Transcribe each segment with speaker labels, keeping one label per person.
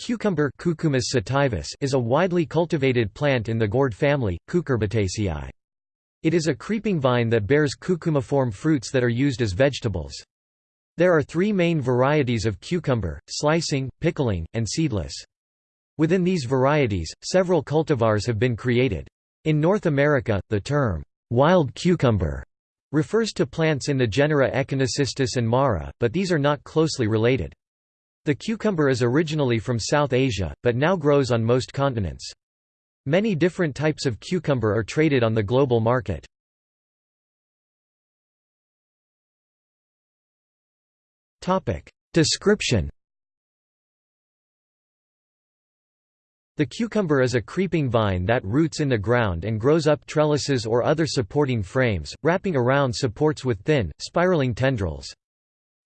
Speaker 1: Cucumis sativus is a widely cultivated plant in the gourd family, Cucurbitaceae. It is a creeping vine that bears cucumiform fruits that are used as vegetables. There are three main varieties of cucumber, slicing, pickling, and seedless. Within these varieties, several cultivars have been created. In North America, the term, wild cucumber, refers to plants in the genera Echinocystis and Marah, but these are not closely related. The cucumber is originally from South Asia, but now grows on most continents. Many different types of cucumber are traded on the global market. Description The cucumber is a creeping vine that roots in the ground and grows up trellises or other supporting frames, wrapping around supports with thin, spiraling tendrils.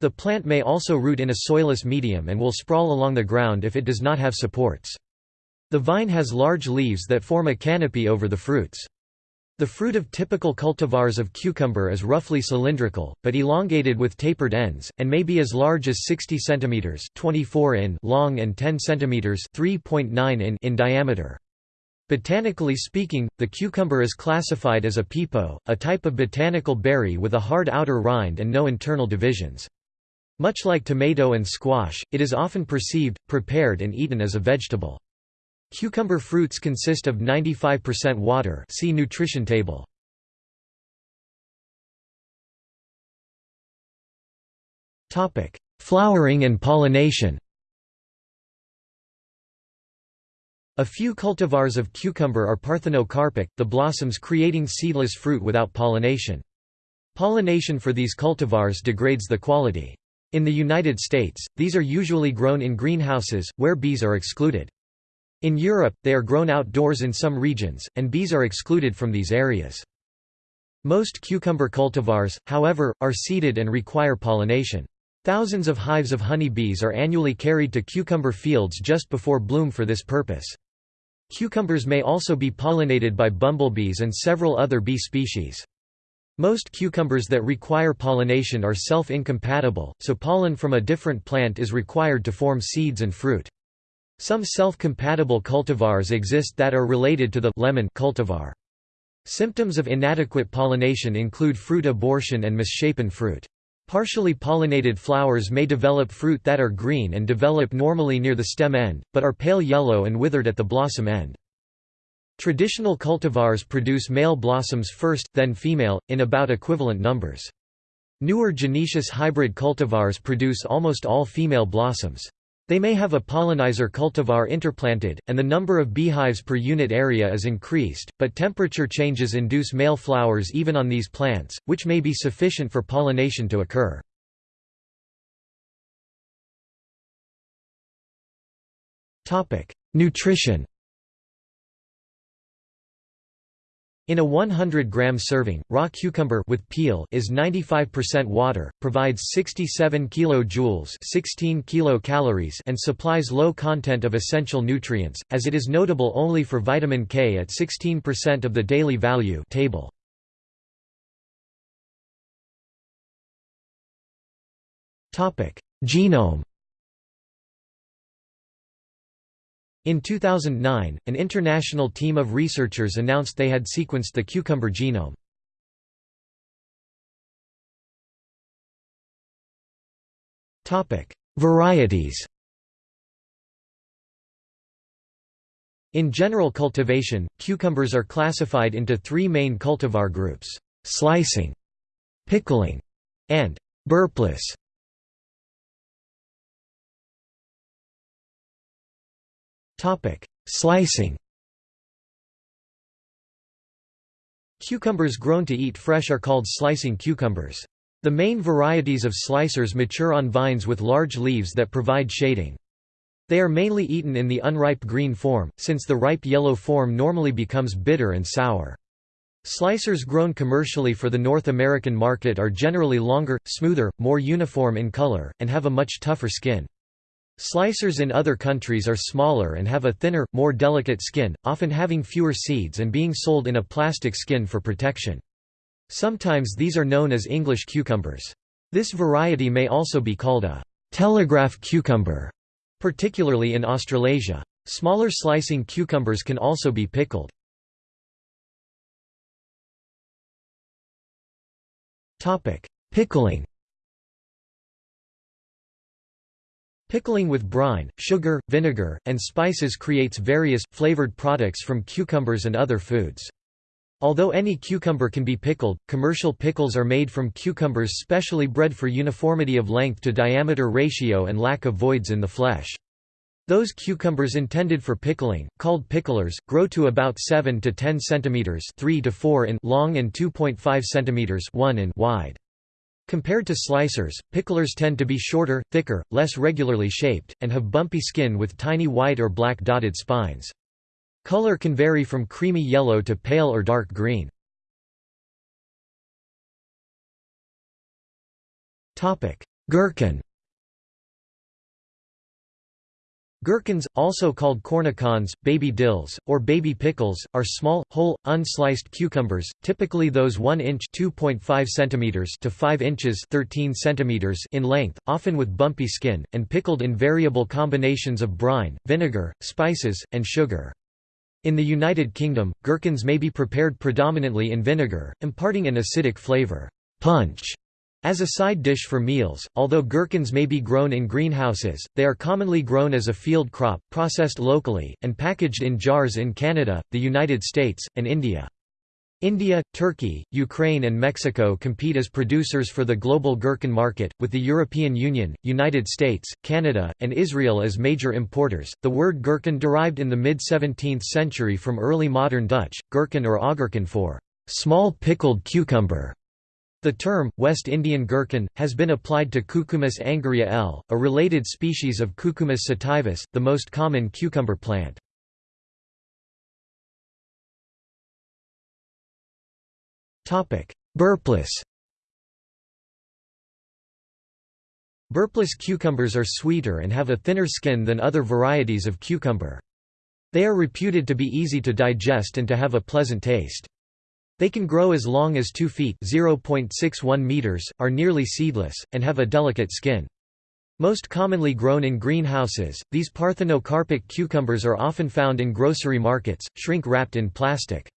Speaker 1: The plant may also root in a soilless medium and will sprawl along the ground if it does not have supports. The vine has large leaves that form a canopy over the fruits. The fruit of typical cultivars of cucumber is roughly cylindrical, but elongated with tapered ends, and may be as large as 60 cm 24 in long and 10 cm 3.9 in in diameter. Botanically speaking, the cucumber is classified as a pepo, a type of botanical berry with a hard outer rind and no internal divisions. Much like tomato and squash, it is often perceived, prepared and eaten as a vegetable. Cucumber fruits consist of 95% water see nutrition table. Flowering and pollination A few cultivars of cucumber are parthenocarpic, the blossoms creating seedless fruit without pollination. Pollination for these cultivars degrades the quality. In the United States, these are usually grown in greenhouses, where bees are excluded. In Europe, they are grown outdoors in some regions, and bees are excluded from these areas. Most cucumber cultivars, however, are seeded and require pollination. Thousands of hives of honey bees are annually carried to cucumber fields just before bloom for this purpose. Cucumbers may also be pollinated by bumblebees and several other bee species. Most cucumbers that require pollination are self-incompatible, so pollen from a different plant is required to form seeds and fruit. Some self-compatible cultivars exist that are related to the lemon cultivar. Symptoms of inadequate pollination include fruit abortion and misshapen fruit. Partially pollinated flowers may develop fruit that are green and develop normally near the stem end, but are pale yellow and withered at the blossom end. Traditional cultivars produce male blossoms first, then female, in about equivalent numbers. Newer gynoecious hybrid cultivars produce almost all female blossoms. They may have a pollinizer cultivar interplanted, and the number of beehives per unit area is increased, but temperature changes induce male flowers even on these plants, which may be sufficient for pollination to occur. Nutrition In a 100-gram serving, raw cucumber with peel is 95% water, provides 67 kilojoules 16 kilocalories and supplies low content of essential nutrients, as it is notable only for vitamin K at 16% of the daily value table. Genome In 2009, an international team of researchers announced they had sequenced the cucumber genome. Varieties In general cultivation, cucumbers are classified into three main cultivar groups, slicing, pickling, and burpless. Slicing Cucumbers grown to eat fresh are called slicing cucumbers. The main varieties of slicers mature on vines with large leaves that provide shading. They are mainly eaten in the unripe green form, since the ripe yellow form normally becomes bitter and sour. Slicers grown commercially for the North American market are generally longer, smoother, more uniform in color, and have a much tougher skin. Slicers in other countries are smaller and have a thinner, more delicate skin, often having fewer seeds and being sold in a plastic skin for protection. Sometimes these are known as English cucumbers. This variety may also be called a telegraph cucumber, particularly in Australasia. Smaller slicing cucumbers can also be pickled. Pickling Pickling with brine, sugar, vinegar, and spices creates various, flavored products from cucumbers and other foods. Although any cucumber can be pickled, commercial pickles are made from cucumbers specially bred for uniformity of length to diameter ratio and lack of voids in the flesh. Those cucumbers intended for pickling, called picklers, grow to about 7 to 10 cm 3 to 4 in long and 2.5 cm 1 in wide. Compared to slicers, picklers tend to be shorter, thicker, less regularly shaped, and have bumpy skin with tiny white or black dotted spines. Color can vary from creamy yellow to pale or dark green. Gherkin Gherkins, also called cornichons, baby dills, or baby pickles, are small, whole, unsliced cucumbers, typically those 1 inch cm to 5 inches 13 cm in length, often with bumpy skin, and pickled in variable combinations of brine, vinegar, spices, and sugar. In the United Kingdom, gherkins may be prepared predominantly in vinegar, imparting an acidic flavour punch as a side dish for meals, although gherkins may be grown in greenhouses, they are commonly grown as a field crop, processed locally, and packaged in jars in Canada, the United States, and India. India, Turkey, Ukraine, and Mexico compete as producers for the global gherkin market, with the European Union, United States, Canada, and Israel as major importers. The word gherkin derived in the mid 17th century from early modern Dutch, gurken or augurken for small pickled cucumber. The term, West Indian gherkin, has been applied to Cucumis anguria L., a related species of Cucumis sativus, the most common cucumber plant. Burpless Burpless cucumbers are sweeter and have a thinner skin than other varieties of cucumber. They are reputed to be easy to digest and to have a pleasant taste. They can grow as long as 2 feet (0.61 meters), are nearly seedless, and have a delicate skin. Most commonly grown in greenhouses, these parthenocarpic cucumbers are often found in grocery markets, shrink-wrapped in plastic.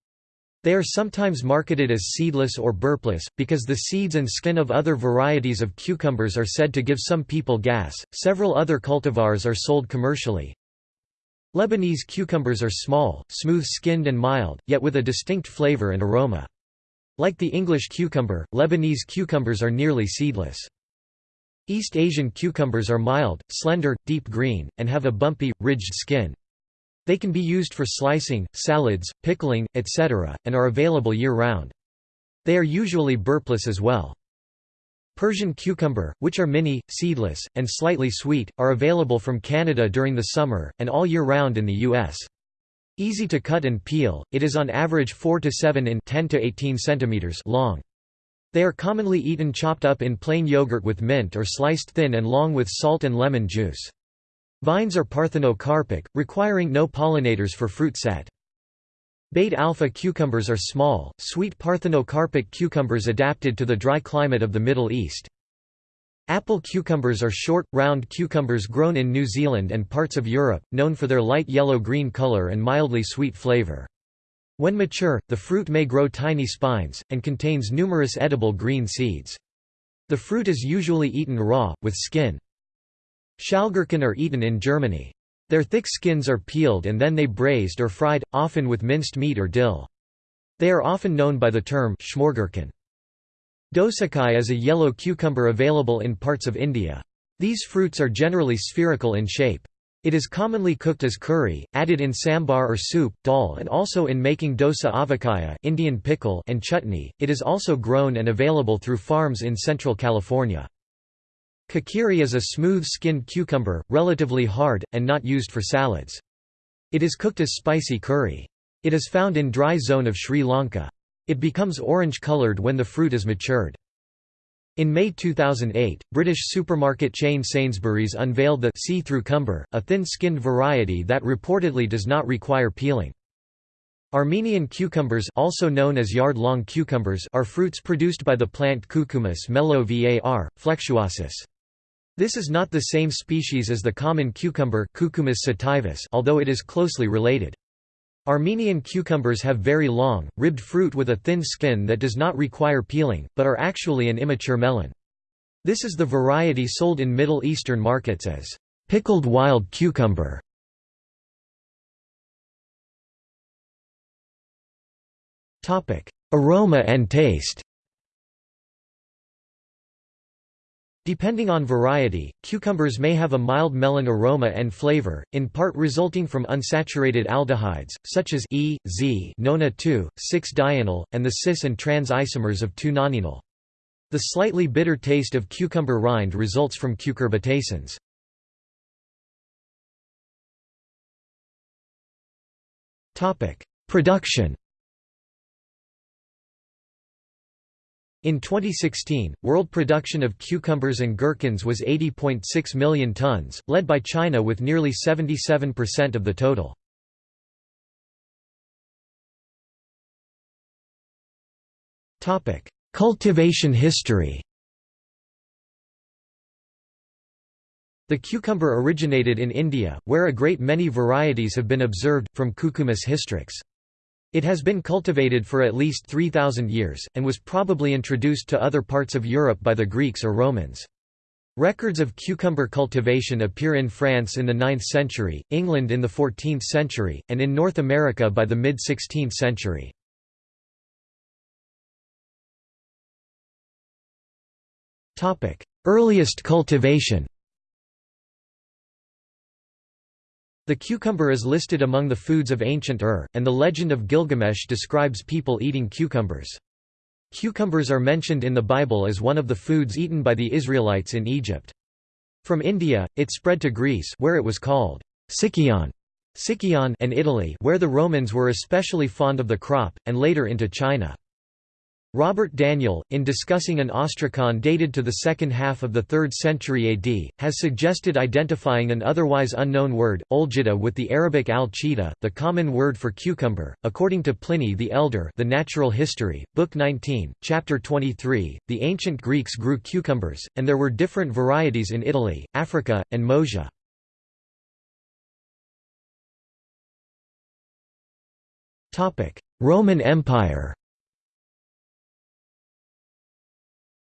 Speaker 1: They are sometimes marketed as seedless or burpless, because the seeds and skin of other varieties of cucumbers are said to give some people gas. Several other cultivars are sold commercially, Lebanese cucumbers are small, smooth-skinned and mild, yet with a distinct flavor and aroma. Like the English cucumber, Lebanese cucumbers are nearly seedless. East Asian cucumbers are mild, slender, deep green, and have a bumpy, ridged skin. They can be used for slicing, salads, pickling, etc., and are available year-round. They are usually burpless as well. Persian cucumber, which are mini, seedless, and slightly sweet, are available from Canada during the summer, and all year round in the U.S. Easy to cut and peel, it is on average 4 to 7 in 10 to 18 centimeters long. They are commonly eaten chopped up in plain yogurt with mint or sliced thin and long with salt and lemon juice. Vines are parthenocarpic, requiring no pollinators for fruit set. Beit Alpha cucumbers are small, sweet parthenocarpic cucumbers adapted to the dry climate of the Middle East. Apple cucumbers are short, round cucumbers grown in New Zealand and parts of Europe, known for their light yellow-green color and mildly sweet flavor. When mature, the fruit may grow tiny spines, and contains numerous edible green seeds. The fruit is usually eaten raw, with skin. Schälgurken are eaten in Germany. Their thick skins are peeled and then they braised or fried, often with minced meat or dill. They are often known by the term Schmorgurken. Dosakai is a yellow cucumber available in parts of India. These fruits are generally spherical in shape. It is commonly cooked as curry, added in sambar or soup, dal and also in making dosa avakaya Indian pickle and chutney. It is also grown and available through farms in central California. Kakiri is a smooth-skinned cucumber, relatively hard, and not used for salads. It is cooked as spicy curry. It is found in dry zone of Sri Lanka. It becomes orange-coloured when the fruit is matured. In May 2008, British supermarket chain Sainsbury's unveiled the see-through cumber, a thin-skinned variety that reportedly does not require peeling. Armenian cucumbers also known as yard-long cucumbers are fruits produced by the plant Cucumis melo var, flexuosus. This is not the same species as the common cucumber Cucumis sativus, although it is closely related. Armenian cucumbers have very long, ribbed fruit with a thin skin that does not require peeling, but are actually an immature melon. This is the variety sold in Middle Eastern markets as pickled wild cucumber. Aroma and taste Depending on variety, cucumbers may have a mild melon aroma and flavor, in part resulting from unsaturated aldehydes, such as E, Z nona 2, 6-dienal, and the cis and trans isomers of 2-nonenal. The slightly bitter taste of cucumber rind results from cucurbitacins. Production In 2016, world production of cucumbers and gherkins was 80.6 million tons, led by China with nearly 77% of the total. Cultivation history The cucumber originated in India, where a great many varieties have been observed, from Cucumis hystrix. It has been cultivated for at least 3,000 years, and was probably introduced to other parts of Europe by the Greeks or Romans. Records of cucumber cultivation appear in France in the 9th century, England in the 14th century, and in North America by the mid-16th century. Earliest cultivation The cucumber is listed among the foods of ancient Ur, and the legend of Gilgamesh describes people eating cucumbers. Cucumbers are mentioned in the Bible as one of the foods eaten by the Israelites in Egypt. From India, it spread to Greece where it was called Sikion, Sikion and Italy where the Romans were especially fond of the crop, and later into China. Robert Daniel, in discussing an ostrakon dated to the second half of the 3rd century AD, has suggested identifying an otherwise unknown word, olgita with the Arabic al-chita, the common word for cucumber. According to Pliny the Elder The Natural History, Book 19, Chapter 23, the ancient Greeks grew cucumbers, and there were different varieties in Italy, Africa, and Moesia. Roman Empire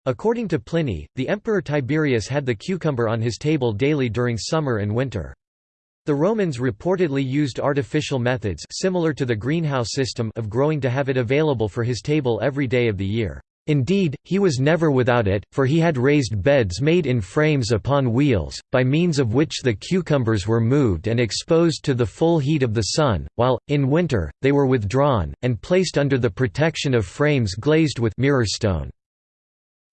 Speaker 1: According to Pliny, the emperor Tiberius had the cucumber on his table daily during summer and winter. The Romans reportedly used artificial methods similar to the greenhouse system of growing to have it available for his table every day of the year. Indeed, he was never without it, for he had raised beds made in frames upon wheels, by means of which the cucumbers were moved and exposed to the full heat of the sun, while, in winter, they were withdrawn, and placed under the protection of frames glazed with mirrorstone.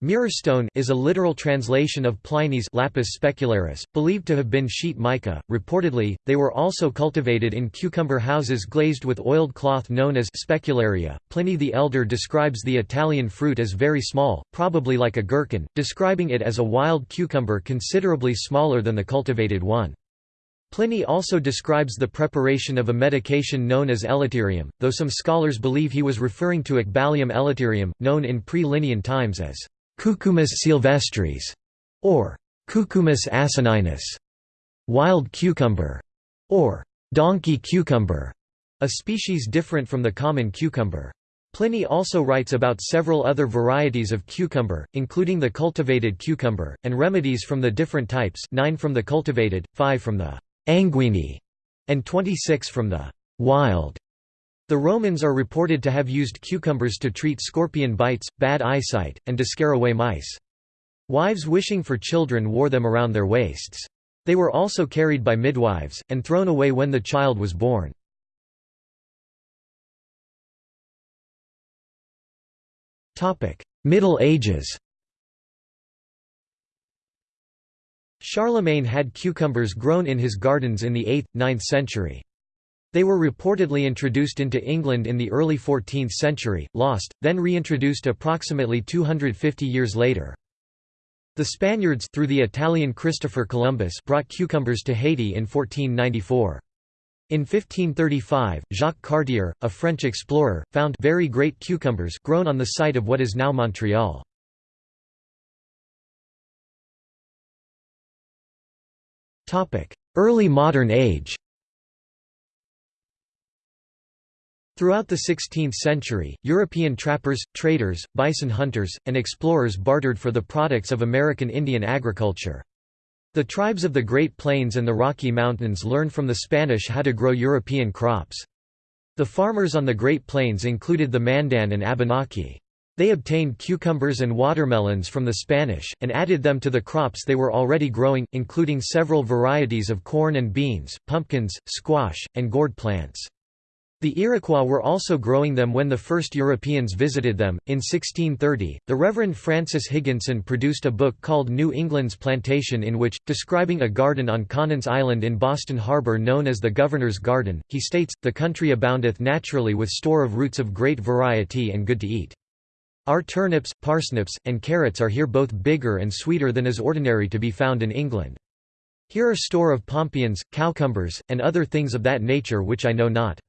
Speaker 1: Mirrorstone is a literal translation of Pliny's lapis specularis, believed to have been sheet mica. Reportedly, they were also cultivated in cucumber houses glazed with oiled cloth known as specularia. Pliny the Elder describes the Italian fruit as very small, probably like a gherkin, describing it as a wild cucumber considerably smaller than the cultivated one. Pliny also describes the preparation of a medication known as elaterium, though some scholars believe he was referring to Ecballium elaterium, known in pre-Linnean times as Cucumis sylvestris, or Cucumis asininus, wild cucumber, or donkey cucumber, a species different from the common cucumber. Pliny also writes about several other varieties of cucumber, including the cultivated cucumber, and remedies from the different types 9 from the cultivated, 5 from the anguini, and 26 from the wild. The Romans are reported to have used cucumbers to treat scorpion bites, bad eyesight, and to scare away mice. Wives wishing for children wore them around their waists. They were also carried by midwives, and thrown away when the child was born. Middle Ages Charlemagne had cucumbers grown in his gardens in the 8th, 9th century. They were reportedly introduced into England in the early 14th century, lost, then reintroduced approximately 250 years later. The Spaniards through the Italian Christopher Columbus brought cucumbers to Haiti in 1494. In 1535, Jacques Cartier, a French explorer, found very great cucumbers grown on the site of what is now Montreal. Early modern age Throughout the 16th century, European trappers, traders, bison hunters, and explorers bartered for the products of American Indian agriculture. The tribes of the Great Plains and the Rocky Mountains learned from the Spanish how to grow European crops. The farmers on the Great Plains included the Mandan and Abenaki. They obtained cucumbers and watermelons from the Spanish, and added them to the crops they were already growing, including several varieties of corn and beans, pumpkins, squash, and gourd plants. The Iroquois were also growing them when the first Europeans visited them. In 1630, the Reverend Francis Higginson produced a book called New England's Plantation, in which, describing a garden on Conant's Island in Boston Harbor known as the Governor's Garden, he states, The country aboundeth naturally with store of roots of great variety and good to eat. Our turnips, parsnips, and carrots are here both bigger and sweeter than is ordinary to be found in England. Here are store of pompions, cowcumbers, and other things of that nature which I know not.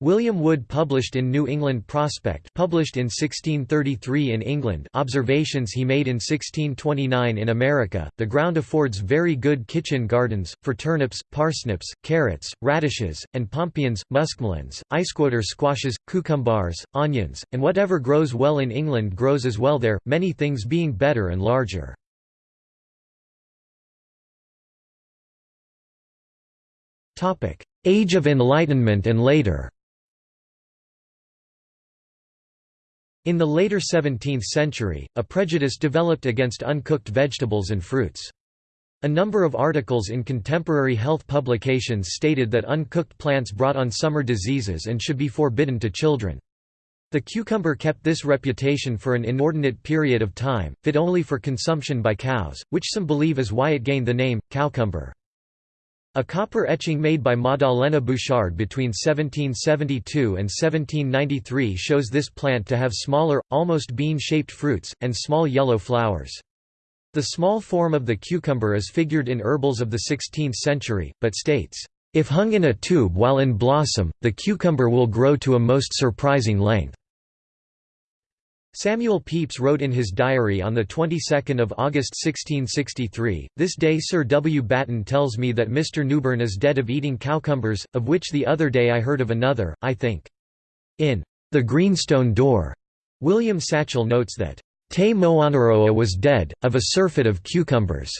Speaker 1: William Wood published in New England Prospect published in 1633 in England observations he made in 1629 in America, the ground affords very good kitchen gardens, for turnips, parsnips, carrots, radishes, and pompions, muskmelons, isquoter squashes, cucumbers, onions, and whatever grows well in England grows as well there, many things being better and larger. Age of Enlightenment and later In the later 17th century, a prejudice developed against uncooked vegetables and fruits. A number of articles in contemporary health publications stated that uncooked plants brought on summer diseases and should be forbidden to children. The cucumber kept this reputation for an inordinate period of time, fit only for consumption by cows, which some believe is why it gained the name, cowcumber. A copper etching made by Maddalena Bouchard between 1772 and 1793 shows this plant to have smaller, almost bean-shaped fruits, and small yellow flowers. The small form of the cucumber is figured in herbals of the 16th century, but states, "...if hung in a tube while in blossom, the cucumber will grow to a most surprising length." Samuel Pepys wrote in his diary on the 22nd of August 1663, This day Sir W. Batten tells me that Mr. Newburn is dead of eating cowcumbers, of which the other day I heard of another, I think. In The Greenstone Door, William Satchell notes that, Te Moanaroa was dead, of a surfeit of cucumbers,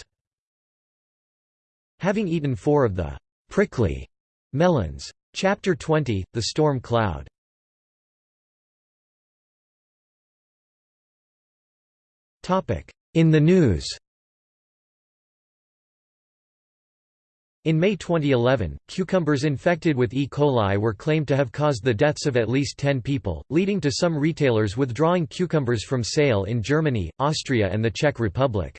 Speaker 1: having eaten four of the prickly melons. Chapter 20, The Storm Cloud In the news In May 2011, cucumbers infected with E. coli were claimed to have caused the deaths of at least 10 people, leading to some retailers withdrawing cucumbers from sale in Germany, Austria and the Czech Republic.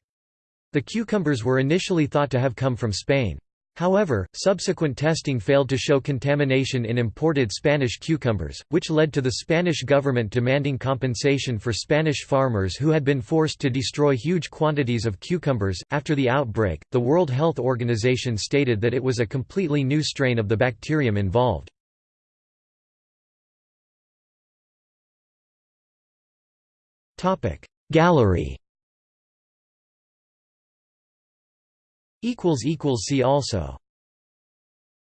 Speaker 1: The cucumbers were initially thought to have come from Spain. However, subsequent testing failed to show contamination in imported Spanish cucumbers, which led to the Spanish government demanding compensation for Spanish farmers who had been forced to destroy huge quantities of cucumbers. After the outbreak, the World Health Organization stated that it was a completely new strain of the bacterium involved. Gallery See also